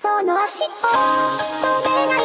その足を止めない。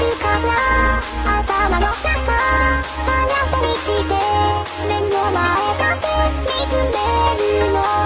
頭の中はなぽにして目の前だけ見つめる。の